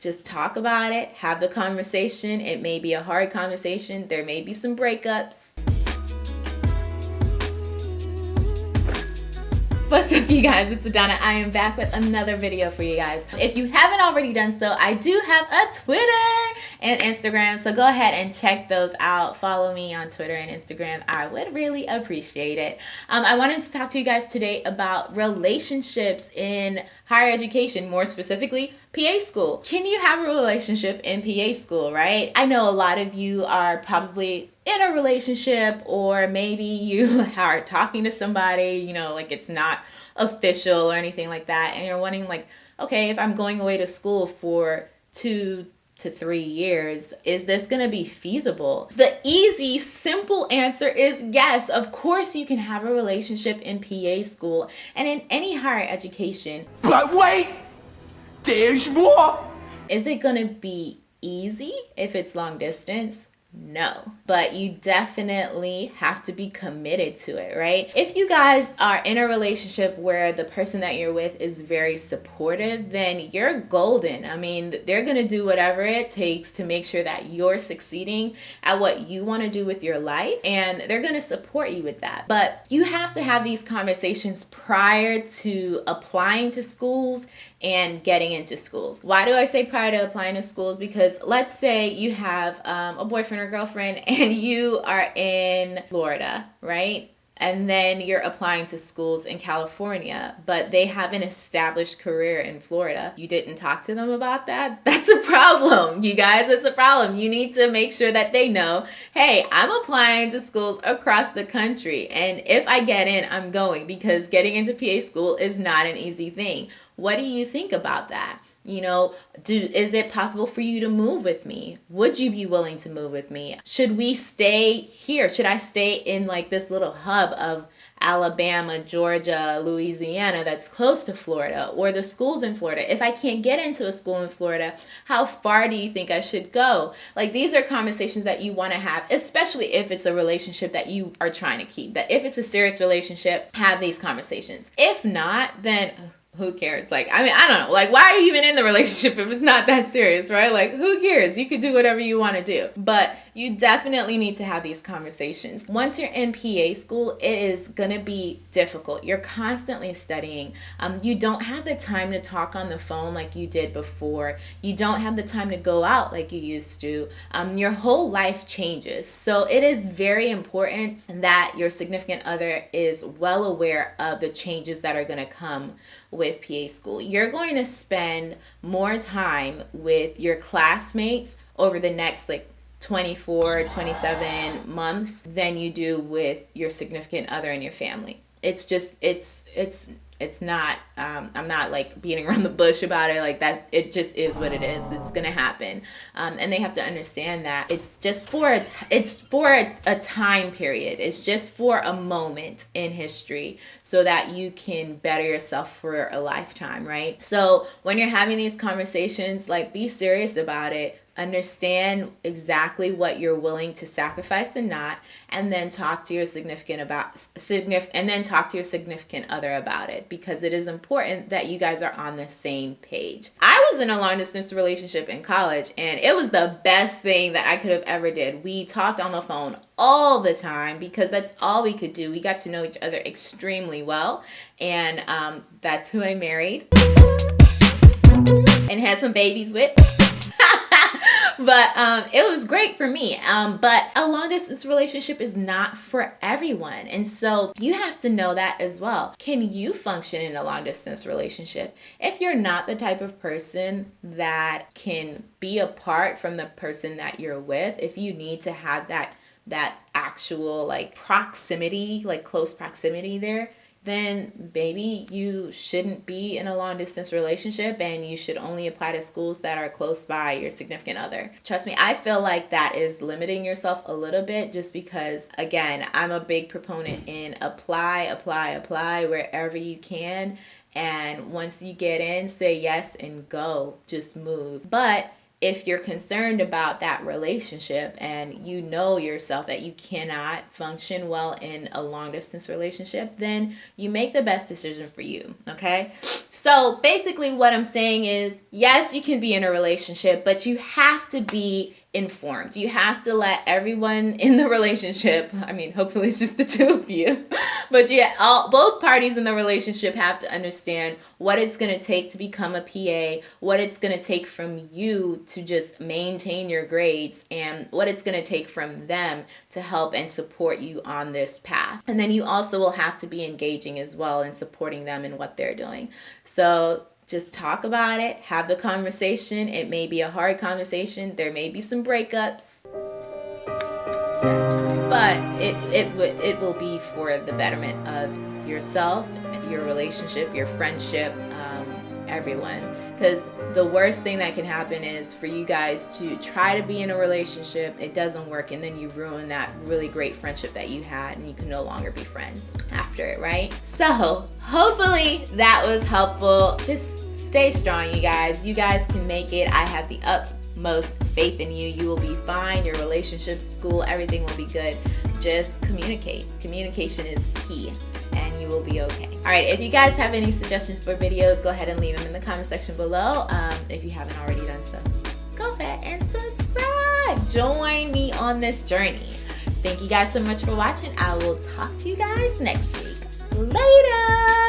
just talk about it, have the conversation. It may be a hard conversation, there may be some breakups. What's up you guys, it's Adana. I am back with another video for you guys. If you haven't already done so, I do have a Twitter and Instagram, so go ahead and check those out. Follow me on Twitter and Instagram. I would really appreciate it. Um, I wanted to talk to you guys today about relationships in higher education, more specifically PA school. Can you have a relationship in PA school, right? I know a lot of you are probably in a relationship or maybe you are talking to somebody, you know, like it's not official or anything like that and you're wondering like, okay, if I'm going away to school for 2 to 3 years, is this going to be feasible? The easy, simple answer is yes. Of course you can have a relationship in PA school and in any higher education. But wait, there's more. Is it going to be easy if it's long distance? No, but you definitely have to be committed to it, right? If you guys are in a relationship where the person that you're with is very supportive, then you're golden. I mean, they're going to do whatever it takes to make sure that you're succeeding at what you want to do with your life, and they're going to support you with that. But you have to have these conversations prior to applying to schools and getting into schools. Why do I say prior to applying to schools? Because let's say you have um, a boyfriend or girlfriend and you are in Florida, right? and then you're applying to schools in California, but they have an established career in Florida. You didn't talk to them about that? That's a problem, you guys. It's a problem. You need to make sure that they know hey, I'm applying to schools across the country, and if I get in, I'm going because getting into PA school is not an easy thing. What do you think about that? You know, do is it possible for you to move with me? Would you be willing to move with me? Should we stay here? Should I stay in like this little hub of Alabama, Georgia, Louisiana that's close to Florida or the schools in Florida? If I can't get into a school in Florida, how far do you think I should go? Like these are conversations that you want to have, especially if it's a relationship that you are trying to keep. That if it's a serious relationship, have these conversations. If not, then who cares? Like, I mean, I don't know. Like, why are you even in the relationship if it's not that serious, right? Like, who cares? You could do whatever you want to do. But you definitely need to have these conversations. Once you're in PA school, it is going to be difficult. You're constantly studying. Um, you don't have the time to talk on the phone like you did before. You don't have the time to go out like you used to. Um, your whole life changes. So it is very important that your significant other is well aware of the changes that are going to come with PA school. You're going to spend more time with your classmates over the next like 24, 27 months than you do with your significant other and your family. It's just, it's, it's, it's not um, i'm not like beating around the bush about it. Like that it just is what it is. It's gonna happen. Um, and they have to understand that it's just for a t- it's for a, a time period. It's just for a moment in history so that you can better yourself for a lifetime right? So when you're having these conversations like be serious about it understand exactly what you're willing to sacrifice and not and then talk to your significant about significant and then talk to your significant other about it because it is important that you guys are on the same page. I was in a long distance relationship in college and it was the best thing that i could have ever did. We talked on the phone all the time because that's all we could do. We got to know each other extremely well and um, that's who i married. And had some babies with but um, it was great for me. Um, but a long distance relationship is not for everyone. And so you have to know that as well. Can you function in a long distance relationship? If you're not the type of person that can be apart from the person that you're with, if you need to have that that actual like proximity, like close proximity there, then maybe you shouldn't be in a long distance relationship and you should only apply to schools that are close by your significant other. Trust me, I feel like that is limiting yourself a little bit just because, again, I'm a big proponent in apply, apply, apply wherever you can. And once you get in, say yes and go, just move. But if you're concerned about that relationship and you know yourself that you cannot function well in a long distance relationship, then you make the best decision for you. Okay. So basically, what I'm saying is yes, you can be in a relationship, but you have to be informed. You have to let everyone in the relationship, I mean, hopefully it's just the two of you, but yeah, all, both parties in the relationship have to understand what it's going to take to become a PA, what it's going to take from you to just maintain your grades, and what it's going to take from them to help and support you on this path. And then you also will have to be engaging as well and supporting them in what they're doing. So just talk about it, have the conversation. It may be a hard conversation, there may be some breakups. But it it it will be for the betterment of yourself, your relationship, your friendship, um, everyone. Because the worst thing that can happen is for you guys to try to be in a relationship, it doesn't work, and then you ruin that really great friendship that you had, and you can no longer be friends after it, right? So, hopefully, that was helpful. Just stay strong, you guys. You guys can make it. I have the utmost faith in you. You will be fine. Your relationships, school, everything will be good. Just communicate. Communication is key you will be okay. All right, if you guys have any suggestions for videos, go ahead and leave them in the comment section below. Um, if you haven't already done so, go ahead and subscribe. Join me on this journey. Thank you guys so much for watching. I will talk to you guys next week. Later.